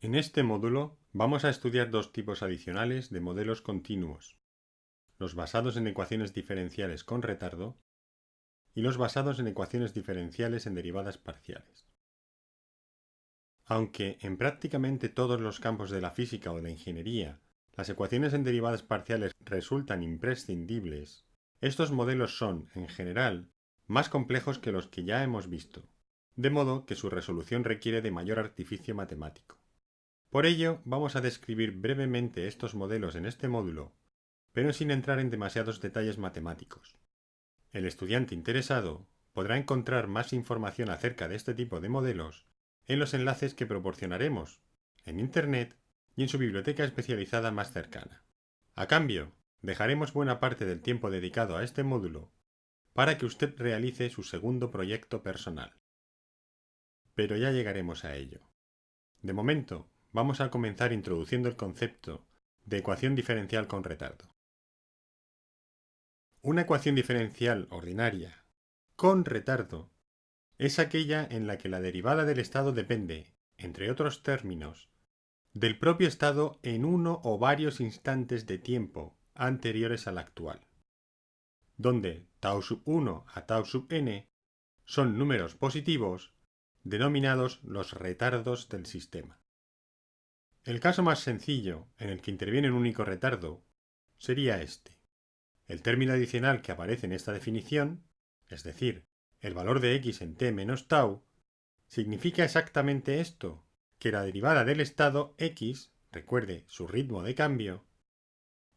En este módulo vamos a estudiar dos tipos adicionales de modelos continuos, los basados en ecuaciones diferenciales con retardo y los basados en ecuaciones diferenciales en derivadas parciales. Aunque en prácticamente todos los campos de la física o de la ingeniería las ecuaciones en derivadas parciales resultan imprescindibles, estos modelos son, en general, más complejos que los que ya hemos visto, de modo que su resolución requiere de mayor artificio matemático. Por ello, vamos a describir brevemente estos modelos en este módulo, pero sin entrar en demasiados detalles matemáticos. El estudiante interesado podrá encontrar más información acerca de este tipo de modelos en los enlaces que proporcionaremos en Internet y en su biblioteca especializada más cercana. A cambio, dejaremos buena parte del tiempo dedicado a este módulo para que usted realice su segundo proyecto personal. Pero ya llegaremos a ello. De momento, vamos a comenzar introduciendo el concepto de ecuación diferencial con retardo. Una ecuación diferencial ordinaria con retardo es aquella en la que la derivada del estado depende, entre otros términos, del propio estado en uno o varios instantes de tiempo anteriores al actual, donde tau sub 1 a tau sub n son números positivos denominados los retardos del sistema. El caso más sencillo, en el que interviene un único retardo, sería este. El término adicional que aparece en esta definición, es decir, el valor de x en t menos tau, significa exactamente esto, que la derivada del estado x, recuerde su ritmo de cambio,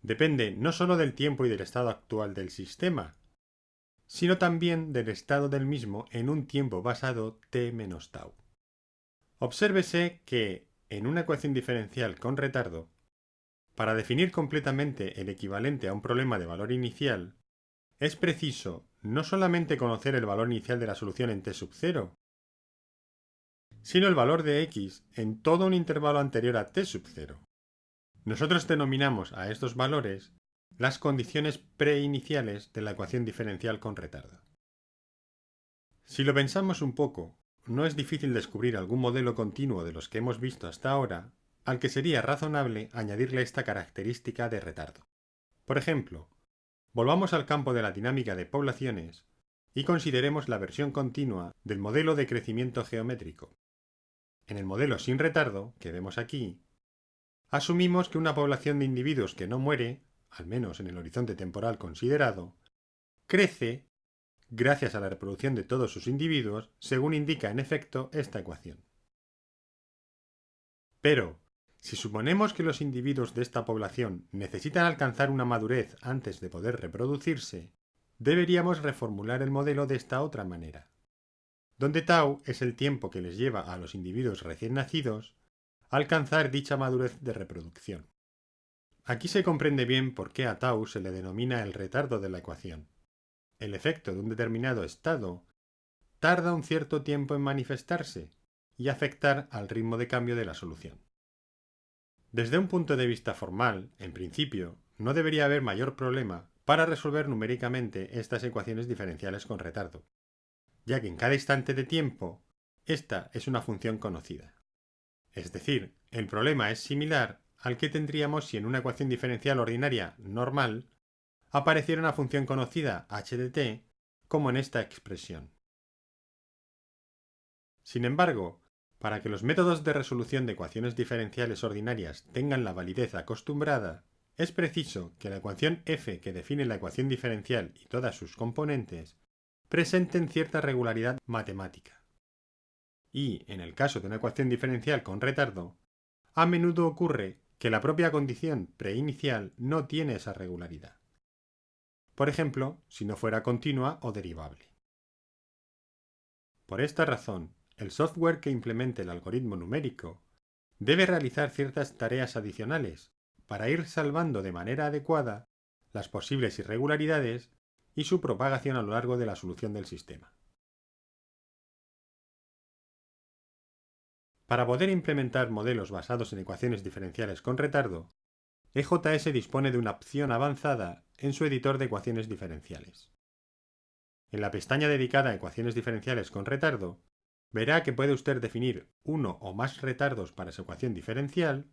depende no sólo del tiempo y del estado actual del sistema, sino también del estado del mismo en un tiempo basado t menos tau. Obsérvese que, en una ecuación diferencial con retardo, para definir completamente el equivalente a un problema de valor inicial, es preciso no solamente conocer el valor inicial de la solución en t sub 0, sino el valor de x en todo un intervalo anterior a t sub 0. Nosotros denominamos a estos valores las condiciones preiniciales de la ecuación diferencial con retardo. Si lo pensamos un poco, no es difícil descubrir algún modelo continuo de los que hemos visto hasta ahora al que sería razonable añadirle esta característica de retardo. Por ejemplo, volvamos al campo de la dinámica de poblaciones y consideremos la versión continua del modelo de crecimiento geométrico. En el modelo sin retardo, que vemos aquí, asumimos que una población de individuos que no muere, al menos en el horizonte temporal considerado, crece gracias a la reproducción de todos sus individuos, según indica en efecto esta ecuación. Pero, si suponemos que los individuos de esta población necesitan alcanzar una madurez antes de poder reproducirse, deberíamos reformular el modelo de esta otra manera donde tau es el tiempo que les lleva a los individuos recién nacidos alcanzar dicha madurez de reproducción. Aquí se comprende bien por qué a tau se le denomina el retardo de la ecuación. El efecto de un determinado estado tarda un cierto tiempo en manifestarse y afectar al ritmo de cambio de la solución. Desde un punto de vista formal, en principio, no debería haber mayor problema para resolver numéricamente estas ecuaciones diferenciales con retardo, ya que en cada instante de tiempo esta es una función conocida. Es decir, el problema es similar al que tendríamos si en una ecuación diferencial ordinaria normal apareciera una función conocida h de t como en esta expresión. Sin embargo, para que los métodos de resolución de ecuaciones diferenciales ordinarias tengan la validez acostumbrada, es preciso que la ecuación f que define la ecuación diferencial y todas sus componentes presenten cierta regularidad matemática. Y, en el caso de una ecuación diferencial con retardo, a menudo ocurre que la propia condición preinicial no tiene esa regularidad. Por ejemplo, si no fuera continua o derivable. Por esta razón, el software que implemente el algoritmo numérico debe realizar ciertas tareas adicionales para ir salvando de manera adecuada las posibles irregularidades y su propagación a lo largo de la solución del sistema. Para poder implementar modelos basados en ecuaciones diferenciales con retardo, EJS dispone de una opción avanzada en su editor de ecuaciones diferenciales. En la pestaña dedicada a ecuaciones diferenciales con retardo, verá que puede usted definir uno o más retardos para su ecuación diferencial,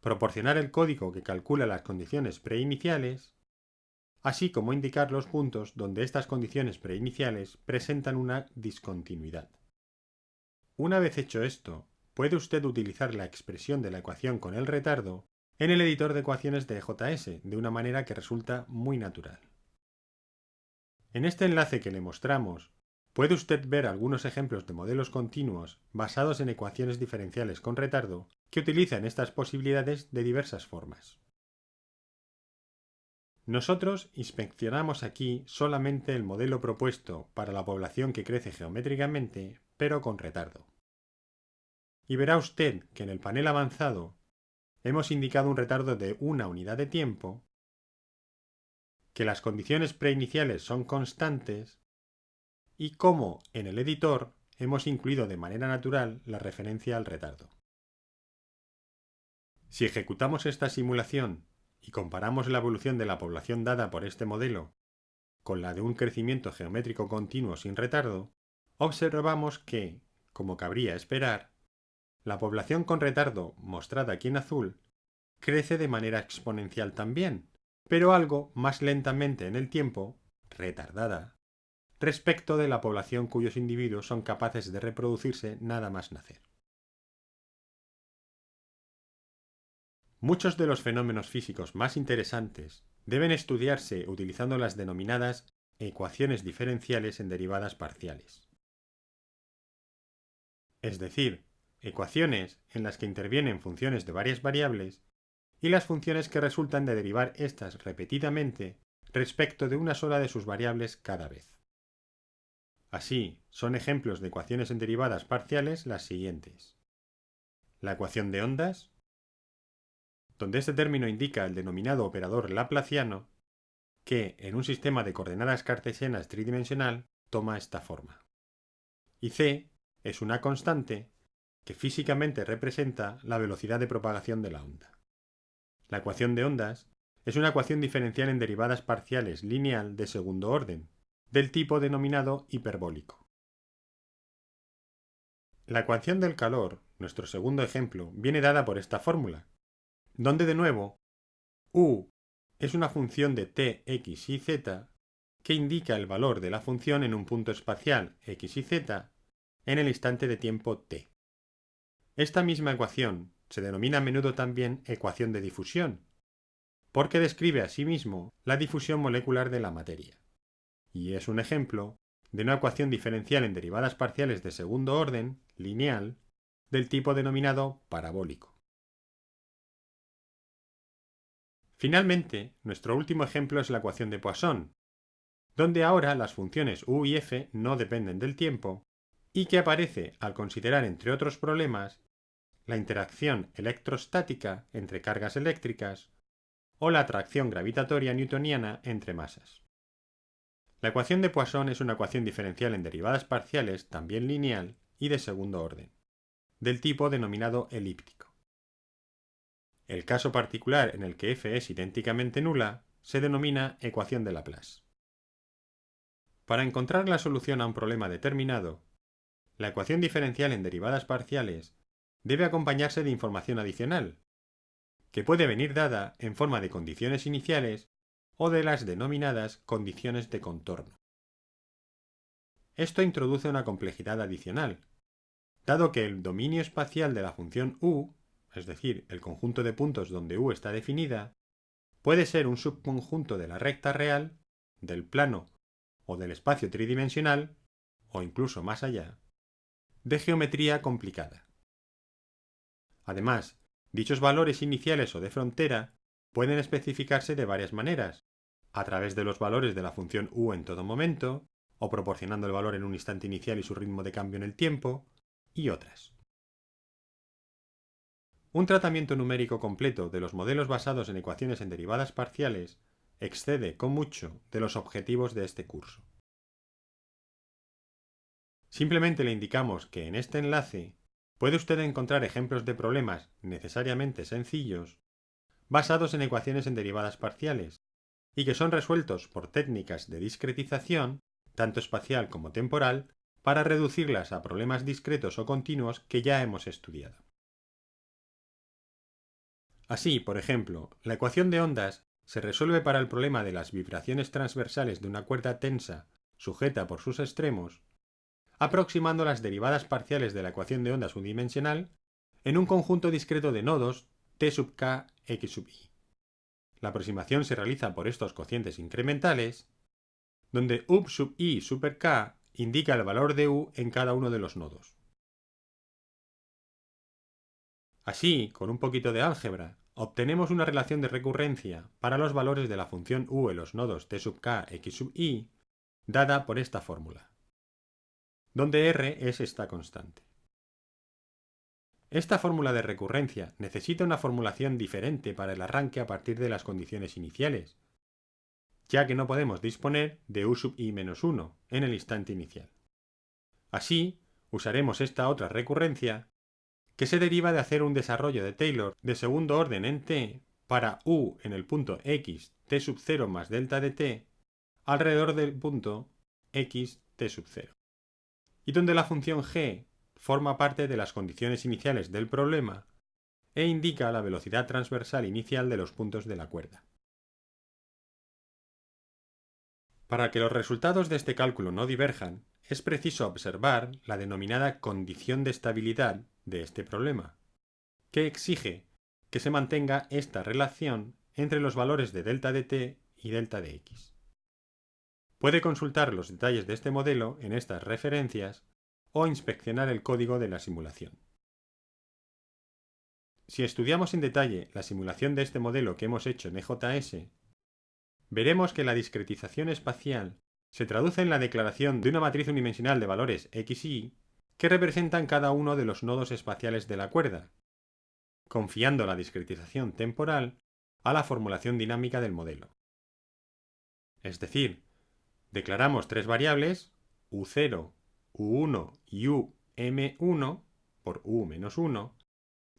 proporcionar el código que calcula las condiciones preiniciales, así como indicar los puntos donde estas condiciones preiniciales presentan una discontinuidad. Una vez hecho esto, puede usted utilizar la expresión de la ecuación con el retardo en el editor de ecuaciones de JS de una manera que resulta muy natural. En este enlace que le mostramos, puede usted ver algunos ejemplos de modelos continuos basados en ecuaciones diferenciales con retardo que utilizan estas posibilidades de diversas formas. Nosotros inspeccionamos aquí solamente el modelo propuesto para la población que crece geométricamente, pero con retardo. Y verá usted que en el panel avanzado hemos indicado un retardo de una unidad de tiempo, que las condiciones preiniciales son constantes y cómo en el editor hemos incluido de manera natural la referencia al retardo. Si ejecutamos esta simulación y comparamos la evolución de la población dada por este modelo con la de un crecimiento geométrico continuo sin retardo, observamos que, como cabría esperar, la población con retardo, mostrada aquí en azul, crece de manera exponencial también, pero algo más lentamente en el tiempo, retardada, respecto de la población cuyos individuos son capaces de reproducirse nada más nacer. Muchos de los fenómenos físicos más interesantes deben estudiarse utilizando las denominadas ecuaciones diferenciales en derivadas parciales. Es decir, ecuaciones en las que intervienen funciones de varias variables y las funciones que resultan de derivar éstas repetidamente respecto de una sola de sus variables cada vez. Así, son ejemplos de ecuaciones en derivadas parciales las siguientes. La ecuación de ondas, donde este término indica el denominado operador laplaciano, que, en un sistema de coordenadas cartesianas tridimensional, toma esta forma. Y c es una constante que físicamente representa la velocidad de propagación de la onda. La ecuación de ondas es una ecuación diferencial en derivadas parciales lineal de segundo orden, del tipo denominado hiperbólico. La ecuación del calor, nuestro segundo ejemplo, viene dada por esta fórmula, donde de nuevo u es una función de t, x y z que indica el valor de la función en un punto espacial x y z en el instante de tiempo t. Esta misma ecuación se denomina a menudo también ecuación de difusión, porque describe asimismo la difusión molecular de la materia, y es un ejemplo de una ecuación diferencial en derivadas parciales de segundo orden, lineal, del tipo denominado parabólico. Finalmente, nuestro último ejemplo es la ecuación de Poisson, donde ahora las funciones u y f no dependen del tiempo, y que aparece al considerar, entre otros problemas, la interacción electrostática entre cargas eléctricas o la atracción gravitatoria newtoniana entre masas. La ecuación de Poisson es una ecuación diferencial en derivadas parciales, también lineal y de segundo orden, del tipo denominado elíptico. El caso particular en el que f es idénticamente nula se denomina ecuación de Laplace. Para encontrar la solución a un problema determinado, la ecuación diferencial en derivadas parciales debe acompañarse de información adicional, que puede venir dada en forma de condiciones iniciales o de las denominadas condiciones de contorno. Esto introduce una complejidad adicional, dado que el dominio espacial de la función u, es decir, el conjunto de puntos donde u está definida, puede ser un subconjunto de la recta real, del plano o del espacio tridimensional, o incluso más allá, de geometría complicada. Además, dichos valores iniciales o de frontera pueden especificarse de varias maneras, a través de los valores de la función u en todo momento, o proporcionando el valor en un instante inicial y su ritmo de cambio en el tiempo, y otras. Un tratamiento numérico completo de los modelos basados en ecuaciones en derivadas parciales excede con mucho de los objetivos de este curso. Simplemente le indicamos que en este enlace puede usted encontrar ejemplos de problemas necesariamente sencillos basados en ecuaciones en derivadas parciales y que son resueltos por técnicas de discretización, tanto espacial como temporal, para reducirlas a problemas discretos o continuos que ya hemos estudiado. Así, por ejemplo, la ecuación de ondas se resuelve para el problema de las vibraciones transversales de una cuerda tensa sujeta por sus extremos, aproximando las derivadas parciales de la ecuación de ondas unidimensional en un conjunto discreto de nodos t sub k x sub i. La aproximación se realiza por estos cocientes incrementales, donde u sub i super k indica el valor de u en cada uno de los nodos. Así, con un poquito de álgebra, obtenemos una relación de recurrencia para los valores de la función u en los nodos t sub k x sub i, dada por esta fórmula, donde r es esta constante. Esta fórmula de recurrencia necesita una formulación diferente para el arranque a partir de las condiciones iniciales, ya que no podemos disponer de u sub i menos 1 en el instante inicial. Así, usaremos esta otra recurrencia que se deriva de hacer un desarrollo de Taylor de segundo orden en t para u en el punto x t sub 0 más delta de t alrededor del punto x t sub 0, y donde la función g forma parte de las condiciones iniciales del problema e indica la velocidad transversal inicial de los puntos de la cuerda. Para que los resultados de este cálculo no diverjan, es preciso observar la denominada condición de estabilidad de este problema, que exige que se mantenga esta relación entre los valores de delta de t y delta de x. Puede consultar los detalles de este modelo en estas referencias o inspeccionar el código de la simulación. Si estudiamos en detalle la simulación de este modelo que hemos hecho en EJS, veremos que la discretización espacial se traduce en la declaración de una matriz unidimensional de valores x y que representan cada uno de los nodos espaciales de la cuerda, confiando la discretización temporal a la formulación dinámica del modelo. Es decir, declaramos tres variables, u0, u1 y um1 por u-1,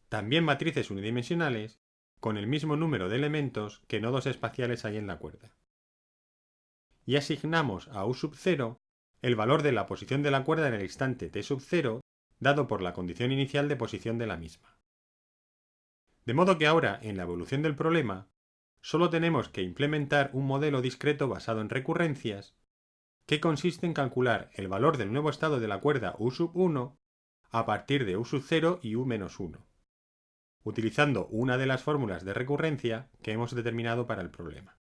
también matrices unidimensionales, con el mismo número de elementos que nodos espaciales hay en la cuerda. Y asignamos a u sub 0 el valor de la posición de la cuerda en el instante t sub 0 dado por la condición inicial de posición de la misma. De modo que ahora, en la evolución del problema, solo tenemos que implementar un modelo discreto basado en recurrencias que consiste en calcular el valor del nuevo estado de la cuerda u sub 1 a partir de u sub 0 y u menos 1, utilizando una de las fórmulas de recurrencia que hemos determinado para el problema.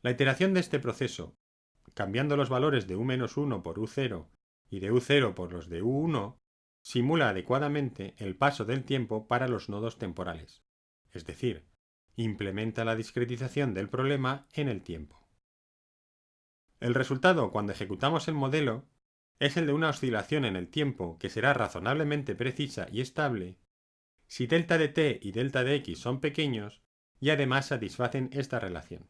La iteración de este proceso, cambiando los valores de u menos 1 por u0 y de u0 por los de u1, simula adecuadamente el paso del tiempo para los nodos temporales, es decir, implementa la discretización del problema en el tiempo. El resultado cuando ejecutamos el modelo es el de una oscilación en el tiempo que será razonablemente precisa y estable si delta de t y delta de x son pequeños y además satisfacen esta relación.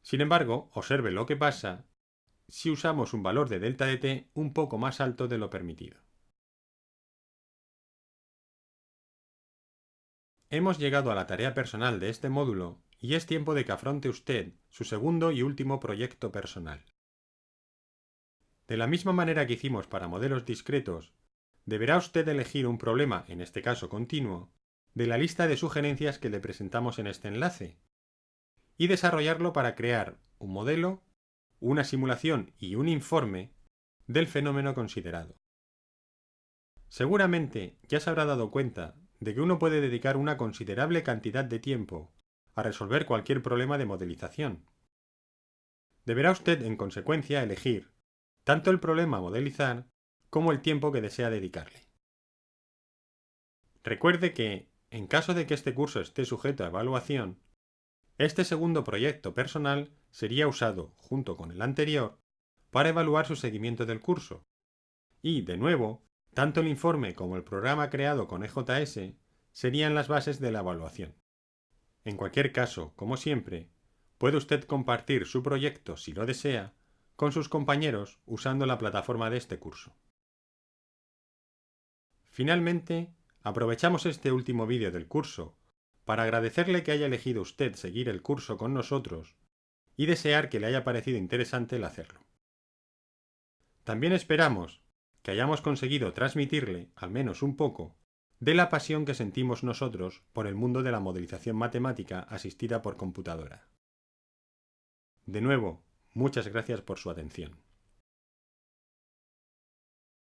Sin embargo, observe lo que pasa si usamos un valor de delta de t un poco más alto de lo permitido. Hemos llegado a la tarea personal de este módulo y es tiempo de que afronte usted su segundo y último proyecto personal. De la misma manera que hicimos para modelos discretos, deberá usted elegir un problema, en este caso continuo, de la lista de sugerencias que le presentamos en este enlace, y desarrollarlo para crear un modelo, una simulación y un informe del fenómeno considerado. Seguramente ya se habrá dado cuenta de que uno puede dedicar una considerable cantidad de tiempo a resolver cualquier problema de modelización. Deberá usted, en consecuencia, elegir tanto el problema a modelizar como el tiempo que desea dedicarle. Recuerde que, en caso de que este curso esté sujeto a evaluación, este segundo proyecto personal sería usado, junto con el anterior, para evaluar su seguimiento del curso. Y, de nuevo, tanto el informe como el programa creado con EJS serían las bases de la evaluación. En cualquier caso, como siempre, puede usted compartir su proyecto, si lo desea, con sus compañeros usando la plataforma de este curso. Finalmente, aprovechamos este último vídeo del curso para agradecerle que haya elegido usted seguir el curso con nosotros y desear que le haya parecido interesante el hacerlo. También esperamos que hayamos conseguido transmitirle, al menos un poco, de la pasión que sentimos nosotros por el mundo de la modelización matemática asistida por computadora. De nuevo, muchas gracias por su atención.